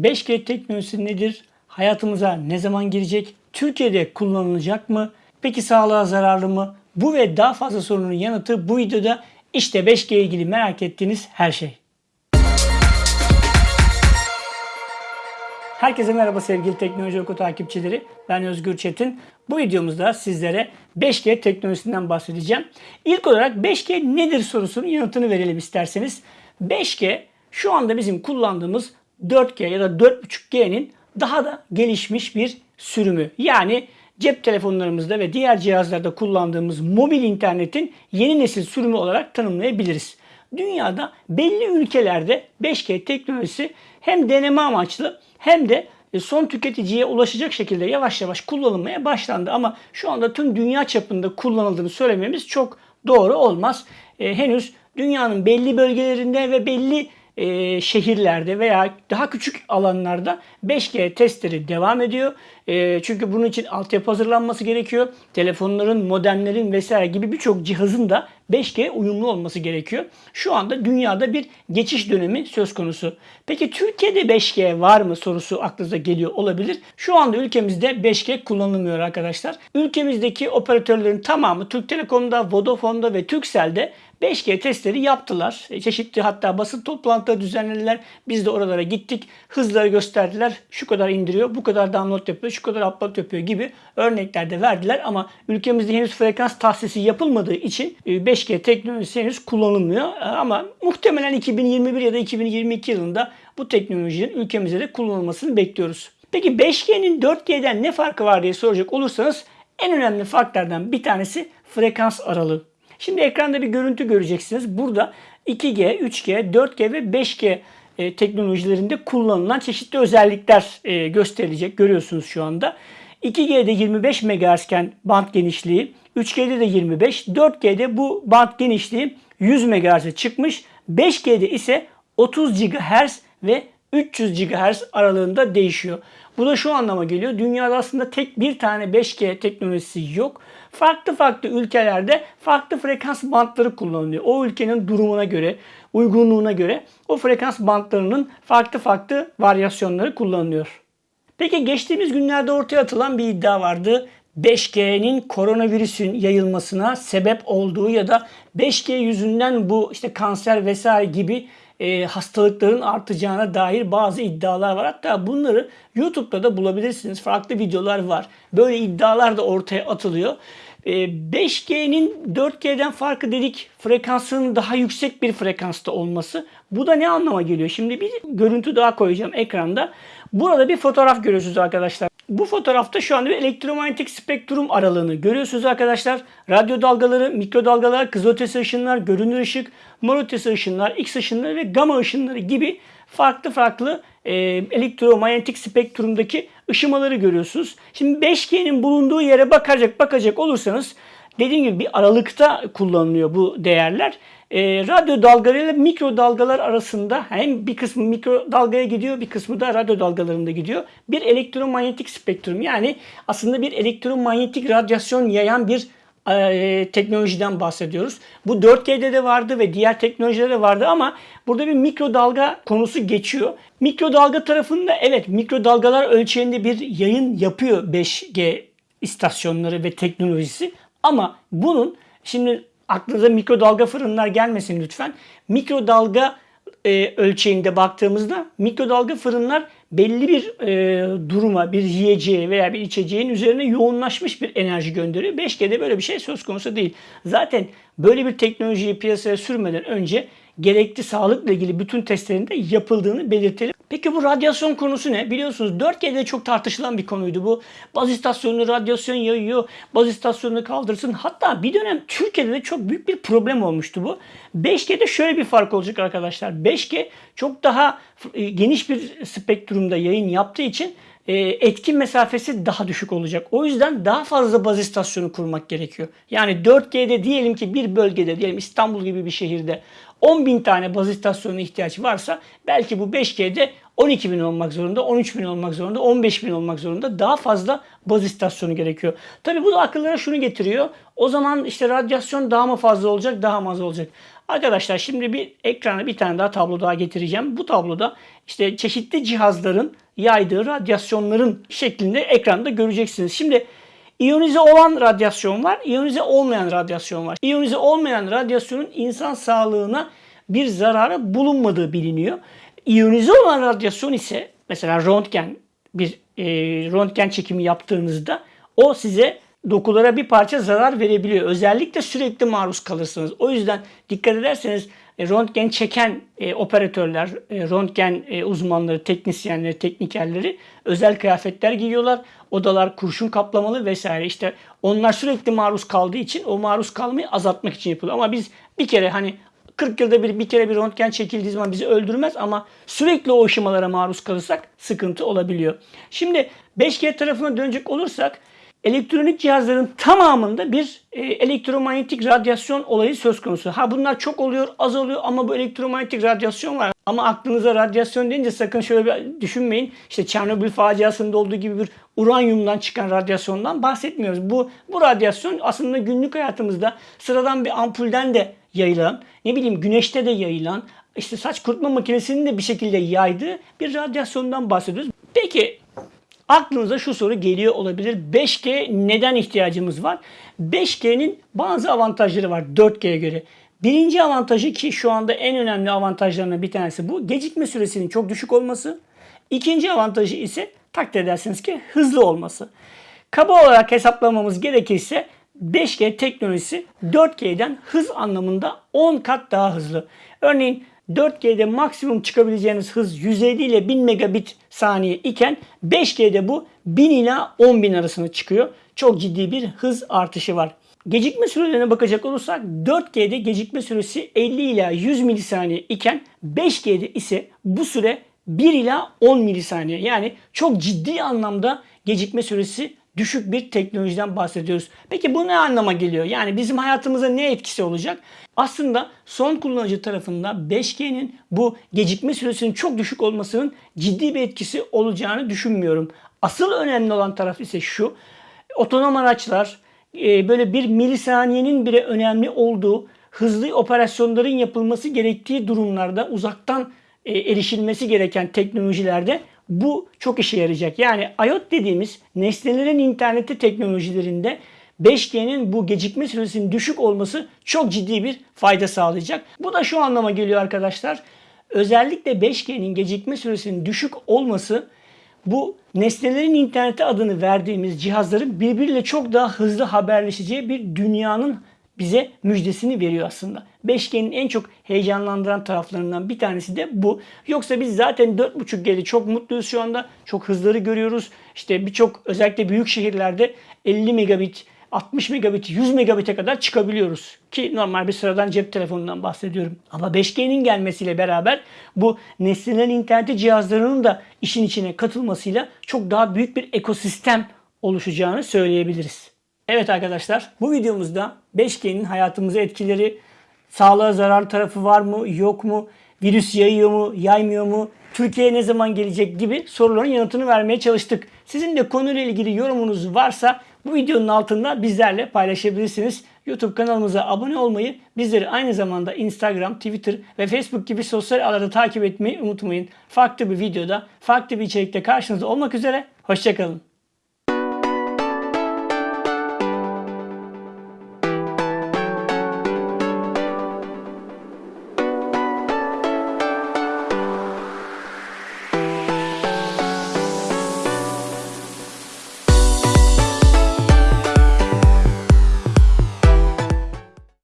5G teknolojisi nedir? Hayatımıza ne zaman girecek? Türkiye'de kullanılacak mı? Peki sağlığa zararlı mı? Bu ve daha fazla sorunun yanıtı bu videoda. İşte 5G ile ilgili merak ettiğiniz her şey. Herkese merhaba sevgili Teknoloji Oku takipçileri. Ben Özgür Çetin. Bu videomuzda sizlere 5G teknolojisinden bahsedeceğim. İlk olarak 5G nedir sorusunun yanıtını verelim isterseniz. 5G şu anda bizim kullandığımız 4G ya da 4.5G'nin daha da gelişmiş bir sürümü. Yani cep telefonlarımızda ve diğer cihazlarda kullandığımız mobil internetin yeni nesil sürümü olarak tanımlayabiliriz. Dünyada belli ülkelerde 5G teknolojisi hem deneme amaçlı hem de e, son tüketiciye ulaşacak şekilde yavaş yavaş kullanılmaya başlandı. Ama şu anda tüm dünya çapında kullanıldığını söylememiz çok doğru olmaz. E, henüz dünyanın belli bölgelerinde ve belli e, şehirlerde veya daha küçük alanlarda 5G testleri devam ediyor. E, çünkü bunun için altyapı hazırlanması gerekiyor. Telefonların, modemlerin vesaire gibi birçok cihazın da 5G uyumlu olması gerekiyor. Şu anda dünyada bir geçiş dönemi söz konusu. Peki Türkiye'de 5G var mı sorusu aklınıza geliyor olabilir. Şu anda ülkemizde 5G kullanılmıyor arkadaşlar. Ülkemizdeki operatörlerin tamamı Türk Telekom'da, Vodafone'da ve Turkcell'de 5G testleri yaptılar. E, Çeşitli hatta basın toplantıları düzenlediler. Biz de oralara gittik. Hızları gösterdiler. Şu kadar indiriyor, bu kadar download yapıyor, şu kadar upload yapıyor gibi örnekler de verdiler. Ama ülkemizde henüz frekans tahsisi yapılmadığı için e, 5G teknolojisi henüz kullanılmıyor. E, Ama muhtemelen 2021 ya da 2022 yılında bu teknolojinin ülkemizde de kullanılmasını bekliyoruz. Peki 5G'nin 4G'den ne farkı var diye soracak olursanız en önemli farklardan bir tanesi frekans aralığı. Şimdi ekranda bir görüntü göreceksiniz. Burada 2G, 3G, 4G ve 5G e, teknolojilerinde kullanılan çeşitli özellikler e, gösterilecek. Görüyorsunuz şu anda. 2G'de 25 MHz iken band genişliği, 3G'de de 25, 4G'de bu band genişliği 100 MHz'e çıkmış. 5G'de ise 30 GHz ve 300 GHz aralığında değişiyor. Bu da şu anlama geliyor. Dünyada aslında tek bir tane 5G teknolojisi yok. Farklı farklı ülkelerde farklı frekans bantları kullanılıyor. O ülkenin durumuna göre, uygunluğuna göre o frekans bantlarının farklı farklı varyasyonları kullanılıyor. Peki geçtiğimiz günlerde ortaya atılan bir iddia vardı. 5G'nin koronavirüsün yayılmasına sebep olduğu ya da 5G yüzünden bu işte kanser vesaire gibi e, hastalıkların artacağına dair bazı iddialar var. Hatta bunları YouTube'da da bulabilirsiniz. Farklı videolar var. Böyle iddialar da ortaya atılıyor. E, 5G'nin 4G'den farkı dedik frekansının daha yüksek bir frekansta olması. Bu da ne anlama geliyor? Şimdi bir görüntü daha koyacağım ekranda. Burada bir fotoğraf görüyorsunuz arkadaşlar. Bu fotoğrafta şu anda bir elektromanyetik spektrum aralığını görüyorsunuz arkadaşlar. Radyo dalgaları, mikrodalgalar, kızılötesi ışınlar, görünür ışık, mor ötesi ışınlar, X ışınları ve gamma ışınları gibi farklı farklı e, elektromanyetik spektrumdaki ışımaları görüyorsunuz. Şimdi 5G'nin bulunduğu yere bakacak bakacak olursanız dediğim gibi bir aralıkta kullanılıyor bu değerler. E, radyo dalgaları ile mikro dalgalar arasında hem bir kısmı mikro dalgaya gidiyor bir kısmı da radyo dalgalarında gidiyor. Bir elektromanyetik spektrum yani aslında bir elektromanyetik radyasyon yayan bir e, teknolojiden bahsediyoruz. Bu 4G'de de vardı ve diğer teknolojilerde de vardı ama burada bir mikrodalga konusu geçiyor. Mikrodalga tarafında evet mikrodalgalar ölçeğinde bir yayın yapıyor 5G istasyonları ve teknolojisi ama bunun şimdi aklınıza mikrodalga fırınlar gelmesin lütfen. Mikrodalga e, ölçeğinde baktığımızda mikrodalga fırınlar belli bir e, duruma, bir yiyeceğe veya bir içeceğin üzerine yoğunlaşmış bir enerji gönderiyor. 5G'de böyle bir şey söz konusu değil. Zaten böyle bir teknolojiyi piyasaya sürmeden önce gerekli sağlıkla ilgili bütün testlerin de yapıldığını belirtelim. Peki bu radyasyon konusu ne? Biliyorsunuz 4G'de çok tartışılan bir konuydu bu. Baz istasyonu radyasyon yayıyor, baz istasyonunu kaldırsın. Hatta bir dönem Türkiye'de de çok büyük bir problem olmuştu bu. 5G'de şöyle bir fark olacak arkadaşlar. 5G çok daha e, geniş bir spektrumda yayın yaptığı için e, etkin mesafesi daha düşük olacak. O yüzden daha fazla baz istasyonu kurmak gerekiyor. Yani 4G'de diyelim ki bir bölgede diyelim İstanbul gibi bir şehirde 10 bin tane baz istasyonuna ihtiyaç varsa belki bu 5G'de 12 bin olmak zorunda, 13 bin olmak zorunda, 15 bin olmak zorunda daha fazla baz istasyonu gerekiyor. Tabi bu da akıllara şunu getiriyor. O zaman işte radyasyon daha mı fazla olacak, daha mı az olacak? Arkadaşlar şimdi bir ekrana bir tane daha tablo daha getireceğim. Bu tabloda işte çeşitli cihazların yaydığı radyasyonların şeklinde ekranda göreceksiniz. Şimdi İyonize olan radyasyon var, iyonize olmayan radyasyon var. İyonize olmayan radyasyonun insan sağlığına bir zararı bulunmadığı biliniyor. İyonize olan radyasyon ise mesela röntgen bir e, röntgen çekimi yaptığınızda o size dokulara bir parça zarar verebiliyor. Özellikle sürekli maruz kalırsınız. O yüzden dikkat ederseniz e, röntgen çeken e, operatörler, e, röntgen e, uzmanları, teknisyenleri, teknikerleri özel kıyafetler giyiyorlar. Odalar kurşun kaplamalı vesaire. İşte onlar sürekli maruz kaldığı için o maruz kalmayı azaltmak için yapılıyor. Ama biz bir kere hani 40 yılda bir, bir kere bir röntgen çekildiği zaman bizi öldürmez ama sürekli o ışımalara maruz kalırsak sıkıntı olabiliyor. Şimdi 5G tarafına dönecek olursak elektronik cihazların tamamında bir e, elektromanyetik radyasyon olayı söz konusu. Ha bunlar çok oluyor, az oluyor ama bu elektromanyetik radyasyon var. Ama aklınıza radyasyon deyince sakın şöyle bir düşünmeyin. İşte Çernobil faciasında olduğu gibi bir uranyumdan çıkan radyasyondan bahsetmiyoruz. Bu bu radyasyon aslında günlük hayatımızda sıradan bir ampulden de yayılan, ne bileyim güneşte de yayılan, işte saç kurutma makinesinin de bir şekilde yaydığı bir radyasyondan bahsediyoruz. Peki Aklınıza şu soru geliyor olabilir. 5G neden ihtiyacımız var? 5G'nin bazı avantajları var 4G'ye göre. Birinci avantajı ki şu anda en önemli avantajlarından bir tanesi bu. Gecikme süresinin çok düşük olması. İkinci avantajı ise takdir edersiniz ki hızlı olması. Kaba olarak hesaplamamız gerekirse 5G teknolojisi 4G'den hız anlamında 10 kat daha hızlı. Örneğin 4G'de maksimum çıkabileceğiniz hız 150 ile 1000 megabit saniye iken 5G'de bu 1000 ila 10.000 arasında çıkıyor. Çok ciddi bir hız artışı var. Gecikme sürelerine bakacak olursak 4G'de gecikme süresi 50 ila 100 milisaniye iken 5G'de ise bu süre 1 ila 10 milisaniye. Yani çok ciddi anlamda gecikme süresi düşük bir teknolojiden bahsediyoruz. Peki bu ne anlama geliyor? Yani bizim hayatımıza ne etkisi olacak? Aslında son kullanıcı tarafında 5G'nin bu gecikme süresinin çok düşük olmasının ciddi bir etkisi olacağını düşünmüyorum. Asıl önemli olan taraf ise şu. Otonom araçlar e, böyle bir milisaniyenin bile önemli olduğu hızlı operasyonların yapılması gerektiği durumlarda uzaktan e, erişilmesi gereken teknolojilerde bu çok işe yarayacak. Yani IoT dediğimiz nesnelerin interneti teknolojilerinde 5G'nin bu gecikme süresinin düşük olması çok ciddi bir fayda sağlayacak. Bu da şu anlama geliyor arkadaşlar. Özellikle 5G'nin gecikme süresinin düşük olması bu nesnelerin interneti adını verdiğimiz cihazların birbiriyle çok daha hızlı haberleşeceği bir dünyanın bize müjdesini veriyor aslında. 5G'nin en çok heyecanlandıran taraflarından bir tanesi de bu. Yoksa biz zaten 4.5G'de çok mutluyuz şu anda. Çok hızları görüyoruz. İşte birçok özellikle büyük şehirlerde 50 megabit 60 megabit, 100 megabit'e kadar çıkabiliyoruz. Ki normal bir sıradan cep telefonundan bahsediyorum. Ama 5G'nin gelmesiyle beraber bu nesnelerin interneti cihazlarının da işin içine katılmasıyla çok daha büyük bir ekosistem oluşacağını söyleyebiliriz. Evet arkadaşlar bu videomuzda 5G'nin hayatımıza etkileri, sağlığa zarar tarafı var mı yok mu, virüs yayıyor mu yaymıyor mu, Türkiye'ye ne zaman gelecek gibi soruların yanıtını vermeye çalıştık. Sizin de konuyla ilgili yorumunuz varsa bu videonun altında bizlerle paylaşabilirsiniz. YouTube kanalımıza abone olmayı, bizleri aynı zamanda Instagram, Twitter ve Facebook gibi sosyal ağlarda takip etmeyi unutmayın. Farklı bir videoda, farklı bir içerikte karşınızda olmak üzere. Hoşçakalın.